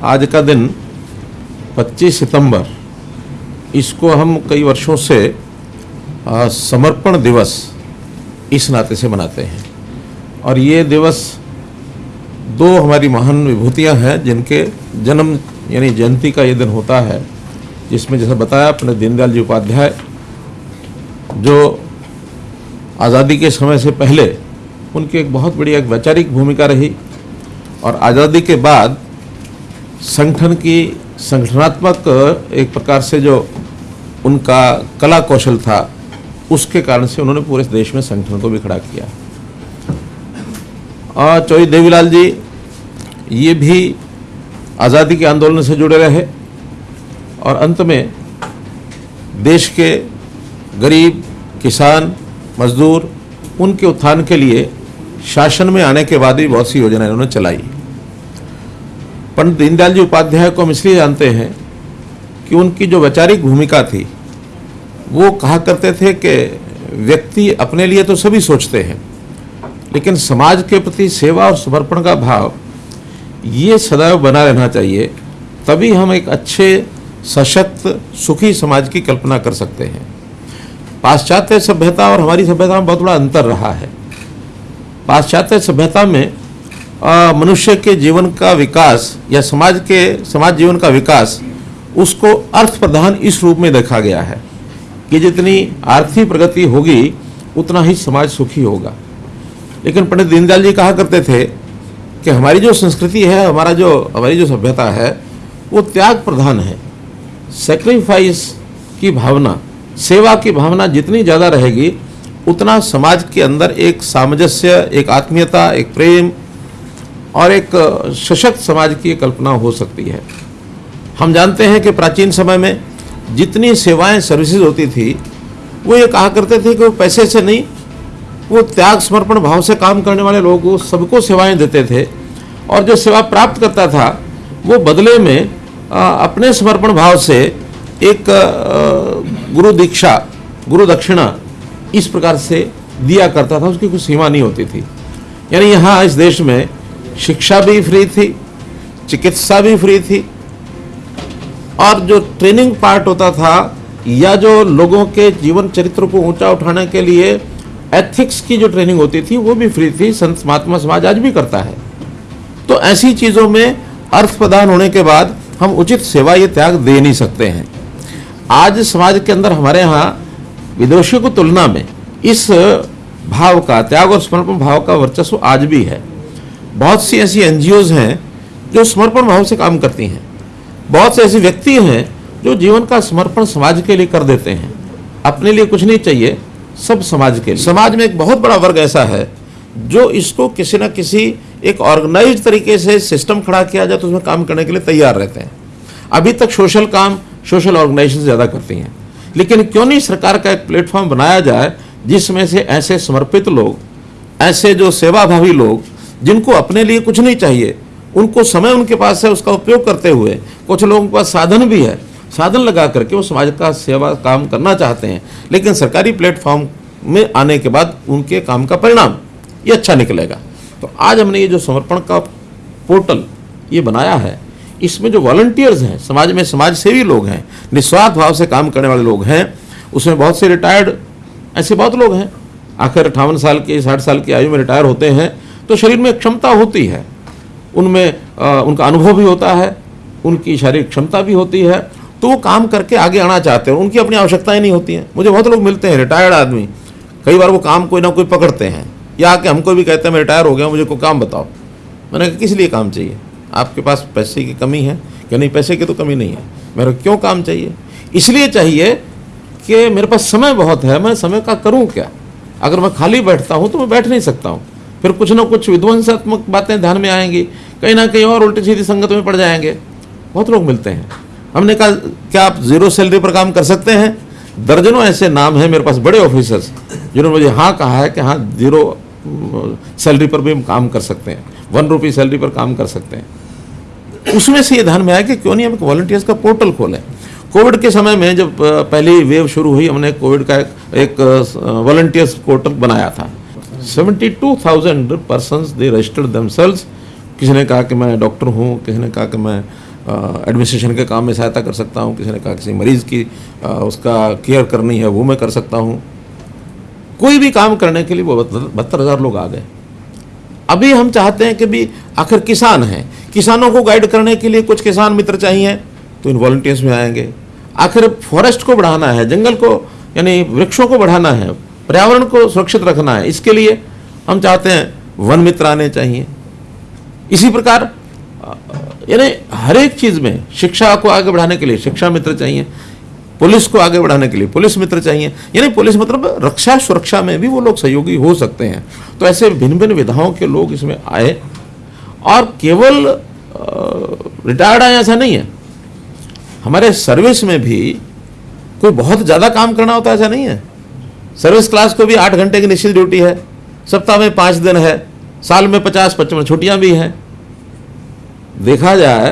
आज का दिन 25 सितंबर इसको हम कई वर्षों से आ, समर्पण दिवस इस नाते से मनाते हैं। और ये दिवस दो हमारी महान विभूतियाँ हैं जिनके जन्म यानी जयंती का ये दिन होता है जिसमें जैसा बताया अपने दीनदयाल जी उपाध्याय जो आज़ादी के समय से पहले उनकी एक बहुत बड़ी एक वैचारिक भूमिका रही और आज़ादी के बाद संगठन की संगठनात्मक एक प्रकार से जो उनका कला कौशल था, उसके कारण से उन्होंने पूरे देश में संगठन को भी खड़ा किया। और चौधरी देवीलाल जी, ये भी आज़ादी के आंदोलन से जुड़े रहे और अंत में देश के गरीब, किसान, मजदूर, उनके उत्थान के लिए शासन में आने के बाद भी बहुत सी योजनाएँ उन्होंने चलाई। पंडित दीनदयाल जी उपाध्याय को हम इसलिए जानते हैं कि उनकी जो वैचारिक भूमिका थी, वो कहा करते थे कि व्यक्ति अपने लिए तो सभी सोचते हैं, लेकिन समाज के प्रति सेवा और समर्पण का भाव, ये सदैव बना रहना चाहिए, तभी हम एक अच्छे, सशक्त, सुखी समाज की कल्पना कर सकते हैं। पाश्चात्य सभ्यता और हमारी सभ्यता में बहुत बड़ा अंतर रहा है। पाश्चात्य सभ्यता में मनुष्य के जीवन का विकास या समाज के, समाज जीवन का विकास, उसको अर्थ प्रधान इस रूप में देखा गया है कि जितनी आर्थिक प्रगति होगी, उतना ही समाज सुखी होगा। लेकिन पंडित दीनदयाल जी कहा करते थे कि हमारी जो संस्कृति है, हमारा जो, हमारी जो सभ्यता है, वो त्याग प्रधान है। सेक्रीफाइस की भावना, सेवा की भावना जितनी ज़्यादा रहेगी, उतना समाज के अंदर एक सामंजस्य, एक आत्मीयता, एक प्रेम और एक सशक्त समाज की कल्पना हो सकती है। हम जानते हैं कि प्राचीन समय में जितनी सेवाएँ सर्विसेज़ होती थी, वो ये कहा करते थे कि वो पैसे से नहीं, वो त्याग, समर्पण भाव से काम करने वाले लोग सबको सेवाएँ देते थे और जो सेवा प्राप्त करता था, वो बदले में अपने समर्पण भाव से एक गुरु दीक्षा, गुरु दक्षिणा इस प्रकार से दिया करता था, उसकी कोई सीमा नहीं होती थी। यानी यहाँ इस देश में शिक्षा भी फ्री थी, चिकित्सा भी फ्री थी। और जो ट्रेनिंग पार्ट होता था, या जो लोगों के जीवन चरित्र को ऊँचा उठाने के लिए एथिक्स की जो ट्रेनिंग होती थी, वो भी फ्री थी। संत महात्मा समाज आज भी करता है। तो ऐसी चीज़ों में अर्थ प्रदान होने के बाद हम उचित सेवा ये त्याग दे नहीं सकते हैं। आज समाज के अंदर हमारे यहाँ विदेशियों की तुलना में इस भाव का, त्याग और समर्पण भाव का वर्चस्व आज भी है। बहुत सी ऐसी एनजीओज हैं जो समर्पण भाव से काम करती हैं। बहुत से ऐसे व्यक्ति हैं जो जीवन का समर्पण समाज के लिए कर देते हैं। अपने लिए कुछ नहीं चाहिए, सब समाज के लिए। समाज में एक बहुत बड़ा वर्ग ऐसा है जो इसको किसी न किसी एक ऑर्गेनाइज तरीके से सिस्टम खड़ा किया जाए तो उसमें काम करने के लिए तैयार रहते हैं। अभी तक सोशल काम सोशल ऑर्गेनाइजेशन ज़्यादा करती हैं। लेकिन क्यों नहीं सरकार का एक प्लेटफॉर्म बनाया जाए जिसमें से ऐसे समर्पित लोग, ऐसे जो सेवाभावी लोग जिनको अपने लिए कुछ नहीं चाहिए, उनको समय उनके पास है, उसका उपयोग करते हुए कुछ लोगों के पास साधन भी है। साधन लगा करके वो समाज का सेवा काम करना चाहते हैं, लेकिन सरकारी प्लेटफॉर्म में आने के बाद उनके काम का परिणाम, ये अच्छा निकलेगा। तो आज हमने ये जो समर्पण का पोर्टल ये बनाया है, इसमें जो वॉल्टियर्स हैं, समाज में समाज सेवी लोग हैं, निस्वार्थ भाव से काम करने वाले लोग हैं, उसमें बहुत से रिटायर्ड ऐसे बहुत लोग हैं। आखिर अट्ठावन साल के, साठ साल की आयु में रिटायर होते हैं तो शरीर में क्षमता होती है। उनमें उनका अनुभव भी होता है, उनकी शारीरिक क्षमता भी होती है। तो वो काम करके आगे आना चाहते हैं, उनकी अपनी आवश्यकताएँ नहीं होती हैं। मुझे बहुत लोग मिलते हैं रिटायर्ड आदमी। कई बार वो काम कोई ना कोई पकड़ते हैं। या आके हमको भी कहते हैं, मैं रिटायर हो गया मुझे कोई काम बताओ। मैंने कहा, किस लिए काम चाहिए? आपके पास पैसे की कमी है? क्या नहीं, पैसे की तो कमी नहीं है। मेरे क्यों काम चाहिए? इसलिए चाहिए कि मेरे पास समय बहुत है, मैं समय का करूँ क्या? अगर मैं खाली बैठता हूँ तो मैं बैठ नहीं सकता हूँ। फिर कुछ ना कुछ विध्वंसात्मक बातें ध्यान में आएँगी, कहीं ना कहीं और उल्टी सीधी संगत में पड़ जाएँगे। बहुत लोग मिलते हैं। हमने कहा, क्या आप ज़ीरो सैलरी पर काम कर सकते हैं? दर्जनों ऐसे नाम हैं मेरे पास, बड़े ऑफिसर्स जिन्होंने मुझे हाँ कहा है कि हाँ ज़ीरो सैलरी पर भी हम काम कर सकते हैं। वन रुपी सैलरी पर काम कर सकते हैं। उसमें से ये ध्यान में आया कि क्यों नहीं हम वॉल्टियर्स का पोर्टल खोलें। कोविड के समय में जब पहली वेव शुरू हुई, हमने कोविड का एक वॉल्टियर्स पोर्टल बनाया था। Seventy two thousand person they registered damsels किसी ने कहा कि मैं डॉक्टर हूँ किसी ने कहा कि मैं एडमिनिस्ट्रेशन के काम में सहायता कर सकता हूँ किसी ने कहा किसी मरीज़ की आ, उसका केयर करनी है वो मैं कर सकता हूँ। कोई भी काम करने के लिए वो बहत्तर हज़ार लोग आ गए। अभी हम चाहते हैं कि भी आखिर किसान हैं। किसानों को गाइड करने के लिए कुछ किसान मित्र चाहिए तो इन वॉल्टियर्स में आएँगे। आखिर फॉरेस्ट को बढ़ाना है जंगल को यानी वृक्षों को बढ़ाना है पर्यावरण को सुरक्षित रखना है। इसके लिए हम चाहते हैं वन मित्र आने चाहिए। इसी प्रकार, यानी हर एक चीज़ में शिक्षा को आगे बढ़ाने के लिए शिक्षा मित्र चाहिए, पुलिस को आगे बढ़ाने के लिए पुलिस मित्र चाहिए। यानी पुलिस मतलब रक्षा सुरक्षा में भी वो लोग सहयोगी हो सकते हैं। तो ऐसे भिन्न भिन्न विधाओं के लोग इसमें आए और केवल रिटायर्ड आए ऐसा नहीं है। हमारे सर्विस में भी कोई बहुत ज़्यादा काम करना होता है ऐसा नहीं है। सर्विस क्लास को भी आठ घंटे की निश्चित ड्यूटी है। सप्ताह में पाँच दिन है, साल में पचास, पचपन, छुट्टियाँ भी हैं। देखा जाए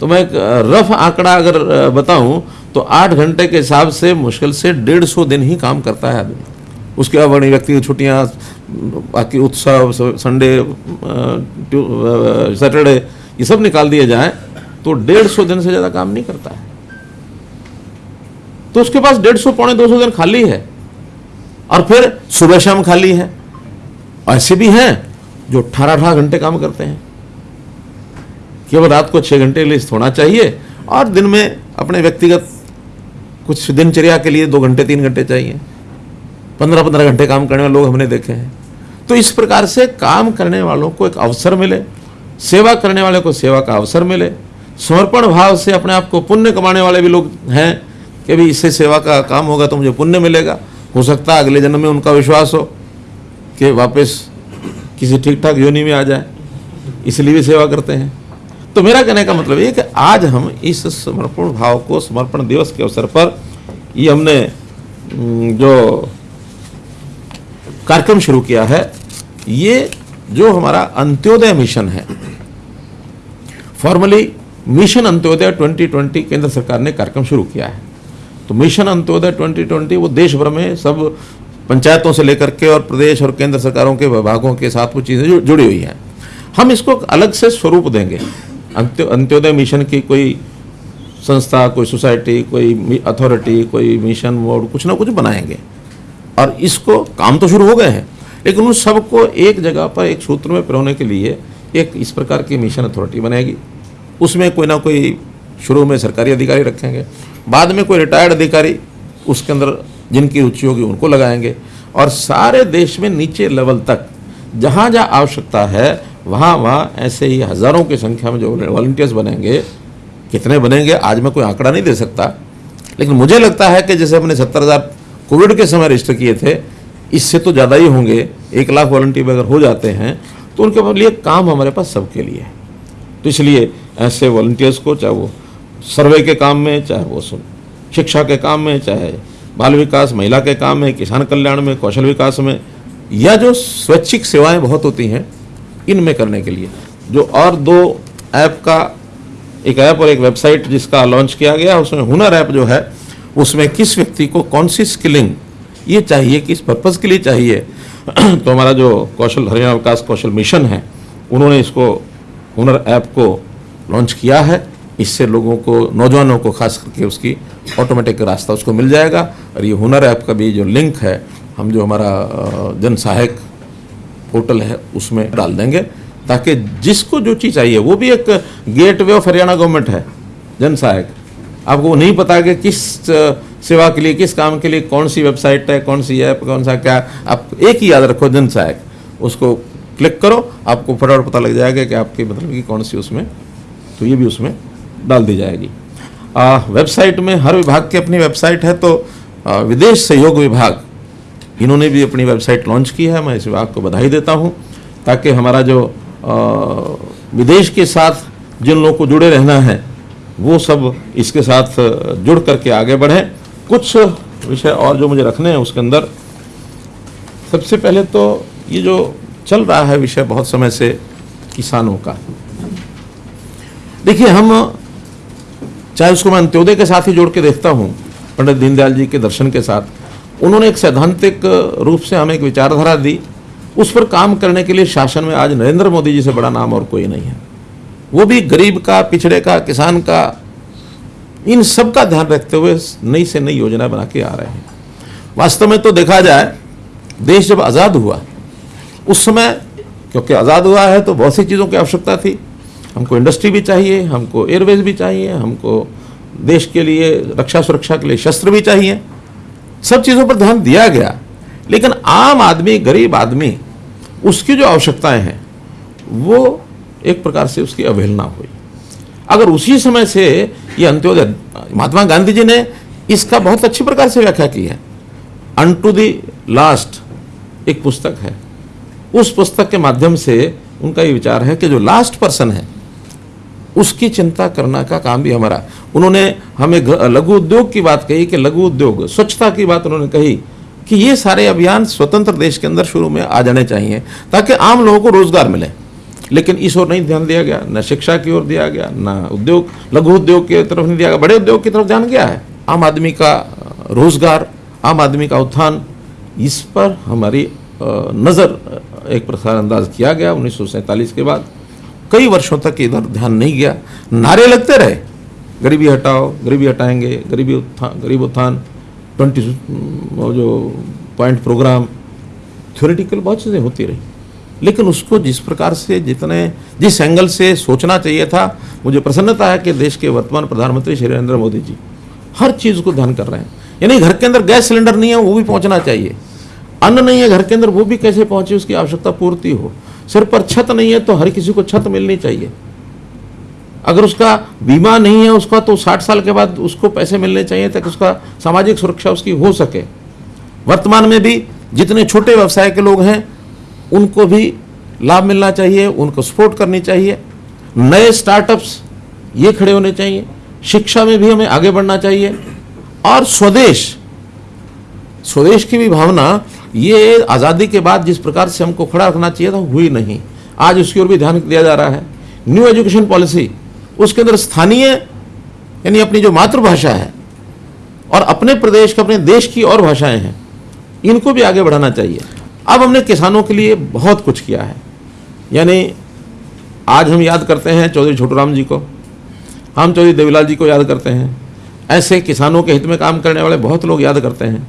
तो मैं एक रफ आंकड़ा अगर बताऊँ तो आठ घंटे के हिसाब से मुश्किल से डेढ़ सौ दिन ही काम करता है आदमी। उसके बड़ी व्यक्ति की छुट्टियाँ, बाकी उत्सव संडे सैटरडे, ये सब निकाल दिए जाए तो डेढ़ सौ दिन से ज़्यादा काम नहीं करता है। तो उसके पास डेढ़ सौ, पौने दो सौ दिन खाली है। और फिर सुबह शाम खाली है। ऐसे भी हैं जो अठारह अठारह घंटे काम करते हैं। केवल रात को छः घंटे के लिए होना चाहिए और दिन में अपने व्यक्तिगत कुछ दिनचर्या के लिए दो घंटे, तीन घंटे चाहिए। पंद्रह पंद्रह घंटे काम करने वाले लोग हमने देखे हैं। तो इस प्रकार से काम करने वालों को एक अवसर मिले, सेवा करने वाले को सेवा का अवसर मिले, समर्पण भाव से अपने आप को पुण्य कमाने वाले भी लोग हैं। कि भी इससे सेवा का काम होगा तो मुझे पुण्य मिलेगा। हो सकता है अगले जन्म में उनका विश्वास हो कि वापस किसी ठीक ठाक योनि में आ जाए। इसलिए भी सेवा करते हैं। तो मेरा कहने का मतलब ये कि आज हम इस समर्पण भाव को, समर्पण दिवस के अवसर पर ये हमने जो कार्यक्रम शुरू किया है, ये जो हमारा अंत्योदय मिशन है फॉर्मली मिशन अंत्योदय 2020 केंद्र सरकार ने कार्यक्रम शुरू किया है। तो मिशन अंत्योदय 2020 वो देश भर में सब पंचायतों से लेकर के और प्रदेश और केंद्र सरकारों के विभागों के साथ वो चीज़ें जुड़ी हुई हैं। हम इसको अलग से स्वरूप देंगे। अंत्योदय मिशन की कोई संस्था, कोई सोसाइटी, कोई अथॉरिटी, कोई मिशन मोड कुछ ना कुछ बनाएँगे। और इसको काम तो शुरू हो गए हैं, लेकिन उन सबको एक जगह पर, एक सूत्र में पिरोने के लिए एक इस प्रकार की मिशन अथॉरिटी बनेगी उसमें कोई ना कोई शुरू में सरकारी अधिकारी रखेंगे, बाद में कोई रिटायर्ड अधिकारी उसके अंदर जिनकी रुचि होगी उनको लगाएँगे। और सारे देश में नीचे लेवल तक, जहाँ जहाँ आवश्यकता है, वहाँ वहाँ ऐसे ही हज़ारों की संख्या में जो वॉल्टियर्स बनेंगे, कितने बनेंगे, आज मैं कोई आंकड़ा नहीं दे सकता। लेकिन मुझे लगता है कि जैसे हमने सत्तर हज़ार कोविड के समय रजिस्टर किए थे, इससे तो ज़्यादा ही होंगे। एक लाख वॉल्टियर अगर हो जाते हैं तो उनके लिए काम हमारे पास सबके लिए है। तो इसलिए ऐसे वॉल्टियर्स को, चाहे वो सर्वे के काम में, चाहे वो शिक्षा के काम में, चाहे बाल विकास, महिला के काम में, किसान कल्याण में, कौशल विकास में, या जो स्वैच्छिक सेवाएँ बहुत होती हैं, इनमें करने के लिए। जो और दो ऐप का, एक ऐप और एक वेबसाइट जिसका लॉन्च किया गया, उसमें हुनर ऐप जो है, उसमें किस व्यक्ति को कौन सी स्किलिंग, ये चाहिए, किस पर्पज़ के लिए चाहिए। तो हमारा जो कौशल, हरियाणा विकास कौशल मिशन है, उन्होंने इसको, हुनर ऐप को लॉन्च किया है। इससे लोगों को, नौजवानों को, खास करके उसकी ऑटोमेटिक रास्ता उसको मिल जाएगा। और ये हुनर ऐप का भी जो लिंक है, हम जो हमारा जन सहायक पोर्टल है, उसमें डाल देंगे। ताकि जिसको जो चीज़ चाहिए, वो भी एक gateway of Haryana government है, जन सहायक। आपको नहीं पता कि किस सेवा के लिए, किस काम के लिए कौन सी वेबसाइट है, कौन सी ऐप कौन सा क्या, आप एक ही याद रखो, जन सहायक। उसको क्लिक करो, आपको फटाफट पता लग जाएगा कि आपकी मतलब कि कौन सी उसमें। तो ये भी उसमें डाल दी जाएगी। आ, वेबसाइट में हर विभाग की अपनी वेबसाइट है तो आ, विदेश सहयोग विभाग इन्होंने भी अपनी वेबसाइट लॉन्च की है। मैं इस विभाग को बधाई देता हूँ ताकि हमारा जो आ, विदेश के साथ जिन लोगों को जुड़े रहना है वो सब इसके साथ जुड़ करके आगे बढ़ें। कुछ विषय और जो मुझे रखने हैं उसके अंदर सबसे पहले तो ये जो चल रहा है विषय बहुत समय से किसानों का। देखिए हम चाहे उसको मैं अंत्योदय के साथ ही जोड़ के देखता हूँ, पंडित दीनदयाल जी के दर्शन के साथ, उन्होंने एक सैद्धांतिक रूप से हमें एक विचारधारा दी। उस पर काम करने के लिए शासन में आज नरेंद्र मोदी जी से बड़ा नाम और कोई नहीं है। वो भी गरीब का, पिछड़े का, किसान का, इन सब का ध्यान रखते हुए नई से नई योजना बना के आ रहे हैं। वास्तव में तो देखा जाए, देश जब आज़ाद हुआ, उस समय, क्योंकि आज़ाद हुआ है तो बहुत सी चीज़ों की आवश्यकता थी हमको इंडस्ट्री भी चाहिए, हमको एयरवेज भी चाहिए, हमको देश के लिए रक्षा सुरक्षा के लिए शस्त्र भी चाहिए। सब चीज़ों पर ध्यान दिया गया। लेकिन आम आदमी, गरीब आदमी, उसकी जो आवश्यकताएँ हैं, वो एक प्रकार से उसकी अवहेलना हुई। अगर उसी समय से ये अंत्योदय, महात्मा गांधी जी ने इसका बहुत अच्छी प्रकार से व्याख्या की है। अन टू दी लास्ट एक पुस्तक है। उस पुस्तक के माध्यम से उनका ये विचार है कि जो लास्ट पर्सन है उसकी चिंता करना का काम भी हमारा। उन्होंने हमें लघु उद्योग की बात कही कि लघु उद्योग, स्वच्छता की बात उन्होंने कही कि ये सारे अभियान स्वतंत्र देश के अंदर शुरू में आ जाने चाहिए ताकि आम लोगों को रोज़गार मिले। लेकिन इस ओर नहीं ध्यान दिया गया, न शिक्षा की ओर दिया गया, न उद्योग, लघु उद्योग की तरफ़ नहीं दिया गया, बड़े उद्योग की तरफ़ ध्यान गया है। आम आदमी का रोज़गार, आम आदमी का उत्थान, इस पर हमारी नज़र एक प्रसार अंदाज किया गया उन्नीस सौ सैंतालीस के बाद। कई वर्षों तक इधर ध्यान नहीं गया। नारे लगते रहे। गरीबी हटाओ, गरीबी हटाएँगे, गरीबी उत्थान गरीब उत्थान, ट्वेंटी जो पॉइंट प्रोग्राम थ्योरेटिकल बहुत चीज़ें होती रही। लेकिन उसको जिस प्रकार से, जितने, जिस एंगल से सोचना चाहिए था, मुझे प्रसन्नता है कि देश के वर्तमान प्रधानमंत्री श्री नरेंद्र मोदी जी हर चीज़ को ध्यान कर रहे हैं। यानी घर के अंदर गैस सिलेंडर नहीं है, वो भी पहुँचना चाहिए। अन्न नहीं है घर के अंदर, वो भी कैसे पहुँचे, उसकी आवश्यकता पूर्ति हो। सिर पर छत नहीं है तो हर किसी को छत मिलनी चाहिए। अगर उसका बीमा नहीं है, उसका तो साठ साल के बाद उसको पैसे मिलने चाहिए ताकि उसका सामाजिक सुरक्षा उसकी हो सके। वर्तमान में भी जितने छोटे व्यवसाय के लोग हैं, उनको भी लाभ मिलना चाहिए, उनको सपोर्ट करनी चाहिए। नए स्टार्टअप्स ये खड़े होने चाहिए। शिक्षा में भी हमें आगे बढ़ना चाहिए। और स्वदेश स्वदेश की भी भावना ये आज़ादी के बाद जिस प्रकार से हमको खड़ा रखना चाहिए था, हुई नहीं। आज उसकी ओर भी ध्यान दिया जा रहा है। न्यू एजुकेशन पॉलिसी उसके अंदर स्थानीय, यानी अपनी जो मातृभाषा है, और अपने प्रदेश के, अपने देश की और भाषाएँ हैं, इनको भी आगे बढ़ाना चाहिए। अब हमने किसानों के लिए बहुत कुछ किया है। यानी आज हम याद करते हैं चौधरी छोटूराम जी को। हम चौधरी देवीलाल जी को याद करते हैं। ऐसे किसानों के हित में काम करने वाले बहुत लोग याद करते हैं।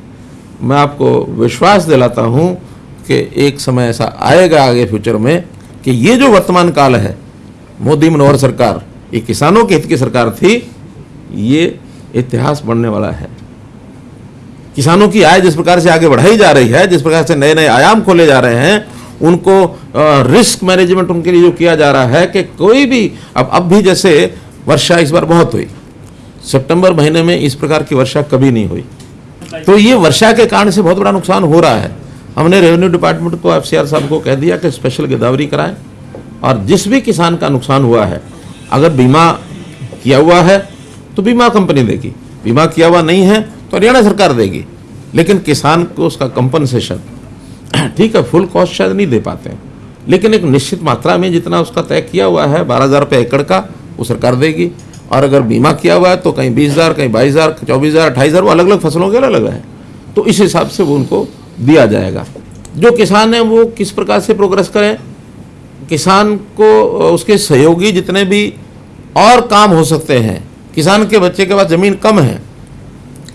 मैं आपको विश्वास दिलाता हूँ कि एक समय ऐसा आएगा आगे फ्यूचर में कि ये जो वर्तमान काल है, मोदी मनोहर सरकार, ये किसानों के हित की सरकार थी, ये इतिहास बढ़ने वाला है। किसानों की आय जिस प्रकार से आगे बढ़ाई जा रही है, जिस प्रकार से नए नए आयाम खोले जा रहे हैं, उनको रिस्क मैनेजमेंट उनके लिए जो किया जा रहा है कि कोई भी, अब अब भी जैसे वर्षा इस बार बहुत हुई। सितंबर महीने में इस प्रकार की वर्षा कभी नहीं हुई। तो ये वर्षा के कारण से बहुत बड़ा नुकसान हो रहा है। हमने रेवेन्यू डिपार्टमेंट को, एफसीआर साहब को कह दिया कि स्पेशल गिरदावरी कराएँ। और जिस भी किसान का नुकसान हुआ है, अगर बीमा किया हुआ है तो बीमा कंपनी देगी। बीमा किया हुआ नहीं है तो हरियाणा सरकार देगी। लेकिन किसान को उसका कंपनसेशन ठीक है फुल कॉस्ट शायद नहीं दे पाते लेकिन एक निश्चित मात्रा में जितना उसका तय किया हुआ है, बारह हज़ार रुपये एकड़ का, वो सरकार देगी। और अगर बीमा किया हुआ है तो कहीं बीस हज़ार, कहीं बाईस हज़ार, चौबीस हज़ार, अट्ठाईस हज़ार, वो अलग अलग फ़सलों के अलग अलग है। तो इस हिसाब से वो उनको दिया जाएगा। जो किसान हैं वो किस प्रकार से प्रोग्रेस करें? किसान को उसके सहयोगी जितने भी और काम हो सकते हैं, किसान के बच्चे के पास ज़मीन कम है,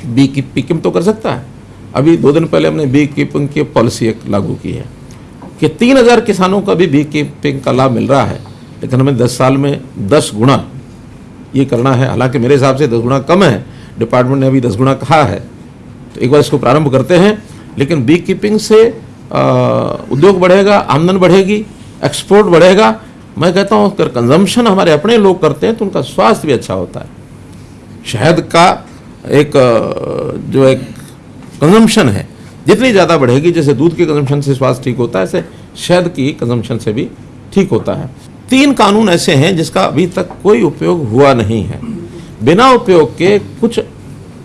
बी कीपिंग तो कर सकता है। अभी दो दिन पहले हमने बी कीपिंग की पॉलिसी एक लागू की है कि तीन हज़ार किसानों का भी बी कीपिंग का लाभ मिल रहा है, लेकिन हमें दस साल में दस गुना ये करना है। हालाँकि मेरे हिसाब से दस गुना कम है। डिपार्टमेंट ने अभी दस गुना कहा है। तो एक बार इसको प्रारंभ करते हैं। लेकिन बी कीपिंग से उद्योग बढ़ेगा, आमदन बढ़ेगी एक्सपोर्ट बढ़ेगा। मैं कहता हूँ, अगर कंजम्पशन हमारे अपने लोग करते हैं तो उनका स्वास्थ्य भी अच्छा होता है। शहद का एक जो एक कंजम्पशन है, जितनी ज़्यादा बढ़ेगी, जैसे दूध के कंजम्पशन से स्वास्थ्य ठीक होता है, ऐसे शहद की कंजम्पशन से भी ठीक होता है। तीन कानून ऐसे हैं जिसका अभी तक कोई उपयोग हुआ नहीं है। बिना उपयोग के कुछ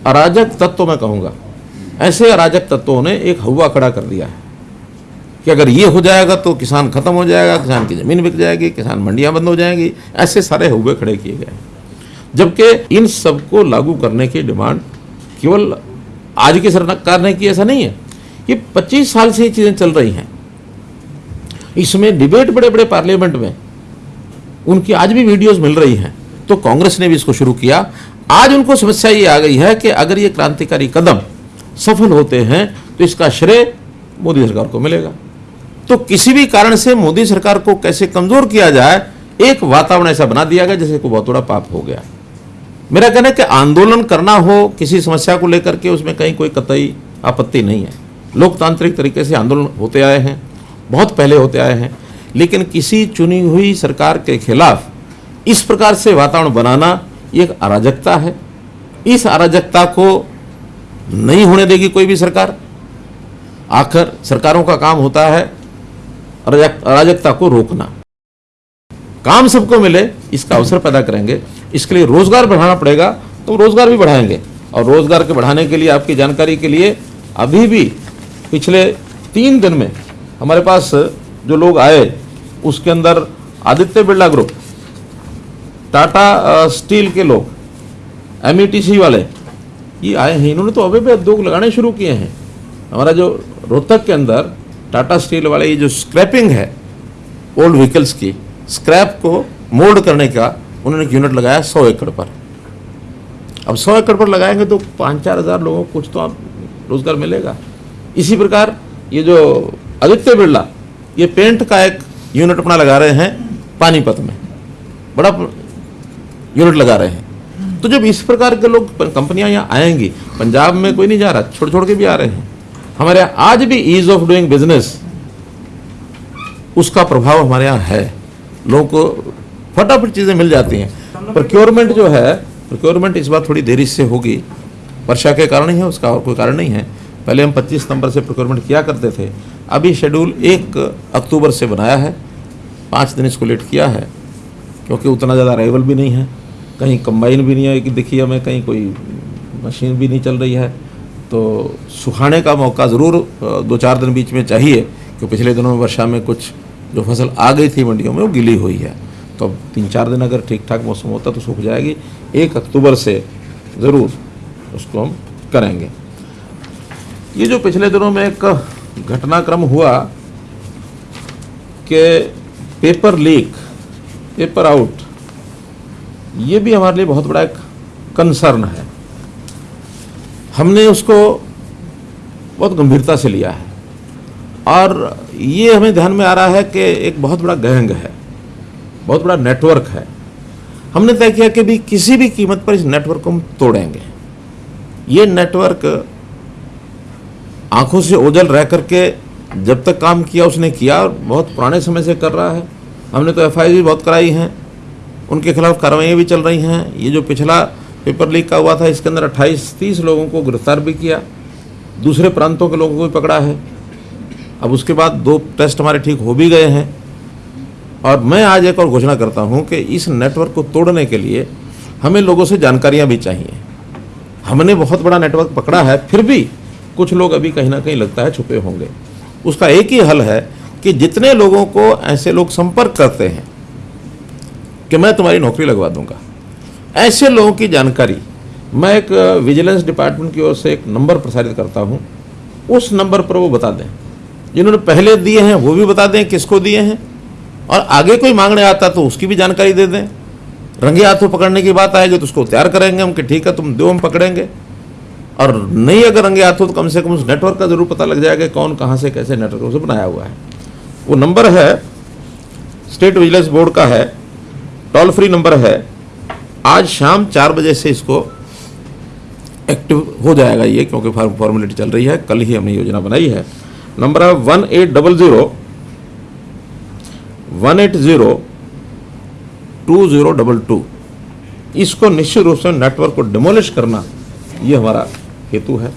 अराजक तत्व मैं कहूँगा। ऐसे अराजक तत्वों ने एक हवा खड़ा कर दिया है कि अगर ये हो जाएगा तो किसान खत्म हो जाएगा, किसान की ज़मीन बिक जाएगी, किसान मंडियाँ बंद हो जाएँगी। ऐसे सारे हुए खड़े किए गए जबकि इन सबको लागू करने की डिमांड केवल आज की सरकार ने की, ऐसा नहीं है। ये 25 साल से ये चीज़ें चल रही हैं। इसमें डिबेट बड़े बड़े पार्लियामेंट में उनकी आज भी वीडियोस मिल रही हैं। तो कांग्रेस ने भी इसको शुरू किया। आज उनको समस्या ये आ गई है कि अगर ये क्रांतिकारी कदम सफल होते हैं तो इसका श्रेय मोदी सरकार को मिलेगा। तो किसी भी कारण से मोदी सरकार को कैसे कमज़ोर किया जाए, एक वातावरण ऐसा बना दिया गया जैसे कोई बहुत बड़ा पाप हो गया। मेरा कहना है कि आंदोलन करना हो, किसी समस्या को लेकर के उसमें कहीं कोई कतई आपत्ति नहीं है। लोकतांत्रिक तरीके से आंदोलन होते आए हैं, बहुत पहले होते आए हैं। लेकिन किसी चुनी हुई सरकार के खिलाफ इस प्रकार से वातावरण बनाना एक अराजकता है। इस अराजकता को नहीं होने देगी कोई भी सरकार। आखिर सरकारों का काम होता है अराजकता को रोकना। काम सबको मिले, इसका अवसर पैदा करेंगे। इसके लिए रोज़गार बढ़ाना पड़ेगा तो रोज़गार भी बढ़ाएँगे। और रोज़गार के बढ़ाने के लिए, आपकी जानकारी के लिए, अभी भी पिछले तीन दिन में हमारे पास जो लोग आए, उसके अंदर आदित्य बिरला ग्रुप, टाटा स्टील के लोग एम वाले, ये आए हैं। इन्होंने तो अभी भी उद्योग लगाने शुरू किए हैं। हमारा जो रोहतक के अंदर टाटा स्टील वाले, ये जो स्क्रैपिंग है ओल्ड व्हीकल्स की स्क्रैप को मोल्ड करने का उन्होंने एक यूनिट लगाया सौ एकड़ पर। अब सौ एकड़ पर लगाएँगे तो पाँच चार हज़ार लोगों को कुछ तो आप रोज़गार मिलेगा। इसी प्रकार ये जो आदित्य बिरला ये पेंट का एक यूनिट अपना लगा रहे हैं पानीपत में। बड़ा यूनिट लगा रहे हैं। तो जब इस प्रकार के लोग कंपनियाँ यहाँ आएँगी, पंजाब में कोई नहीं जा रहा छोड़ छोड़ के भी आ रहे हैं। हमारे आज भी ईज ऑफ़ डूइंग बिज़नेस उसका प्रभाव हमारे यहाँ है। लोगों को फटाफट चीज़ें मिल जाती हैं। प्रोक्योरमेंट जो है प्रोक्योरमेंट इस बार थोड़ी देरी से होगी। वर्षा के कारण ही है, उसका और कोई कारण नहीं है। पहले हम 25 सितंबर से प्रोक्योरमेंट किया करते थे। अभी शेड्यूल एक अक्टूबर से बनाया है। पाँच दिन इसको लेट किया है, क्योंकि उतना ज़्यादा अराइवल भी नहीं है। कहीं कंबाइन भी नहीं है कि देखिए हमें कहीं कोई मशीन भी नहीं चल रही है। तो सुखाने का मौका ज़रूर दो चार दिन बीच में चाहिए क्योंकि पिछले दिनों में वर्षा में कुछ जो फ़सल आ गई थी मंडियों में, वो गिली हुई है। तो अब तीन चार दिन अगर ठीक ठाक मौसम होता तो सूख जाएगी। एक अक्टूबर से ज़रूर उसको हम करेंगे। ये जो पिछले दिनों में एक घटनाक्रम हुआ कि पेपर लीक, पेपर आउट, ये भी हमारे लिए बहुत बड़ा एक कंसर्न है। हमने उसको बहुत गंभीरता से लिया है। और ये हमें ध्यान में आ रहा है कि एक बहुत बड़ा गैंग है, बहुत बड़ा नेटवर्क है। हमने तय किया कि भी किसी भी कीमत पर इस नेटवर्क को हम तोड़ेंगे। ये नेटवर्क आँखों से ओझल रह करके जब तक काम किया, उसने किया और बहुत पुराने समय से कर रहा है। हमने तो एफआईआर भी बहुत कराई हैं। उनके खिलाफ कार्रवाइयाँ भी चल रही हैं। ये जो पिछला पेपर लीक का हुआ था, इसके अंदर 28 30 लोगों को गिरफ़्तार भी किया। दूसरे प्रांतों के लोगों को भी पकड़ा है। अब उसके बाद दो टेस्ट हमारे ठीक हो भी गए हैं। और मैं आज एक और घोषणा करता हूँ कि इस नेटवर्क को तोड़ने के लिए हमें लोगों से जानकारियाँ भी चाहिए। हमने बहुत बड़ा नेटवर्क पकड़ा है, फिर भी कुछ लोग अभी कहीं ना कहीं लगता है छुपे होंगे। उसका एक ही हल है कि जितने लोगों को ऐसे लोग संपर्क करते हैं कि मैं तुम्हारी नौकरी लगवा दूँगा। ऐसे लोगों की जानकारी मैं एक विजिलेंस डिपार्टमेंट की ओर से एक नंबर प्रसारित करता हूँ। उस नंबर पर वो बता दें। जिन्होंने पहले दिए हैं, वो भी बता दें किसको दिए हैं। और आगे कोई मांगने आता तो उसकी भी जानकारी दे दें। रंगे हाथों पकड़ने की बात आएगी तो उसको तैयार करेंगे हम कि ठीक है, तुम दो हम पकड़ेंगे। और नहीं अगर रंगे हाथों तो कम से कम उस नेटवर्क का ज़रूर पता लग जाएगा कौन कहाँ से कैसे नेटवर्क उसे बनाया हुआ है। वो नंबर है स्टेट विजिलेंस बोर्ड का है टोल फ्री नंबर है। आज शाम चार बजे से इसको एक्टिव हो जाएगा ये, क्योंकि फॉर्मेलिटी चल रही है। कल ही हमने योजना बनाई है। नंबर है one eight double zero one eight zero two zero double two इसको निश्चित रूप से नेटवर्क को डिमोलिश करना, ये हमारा हेतु है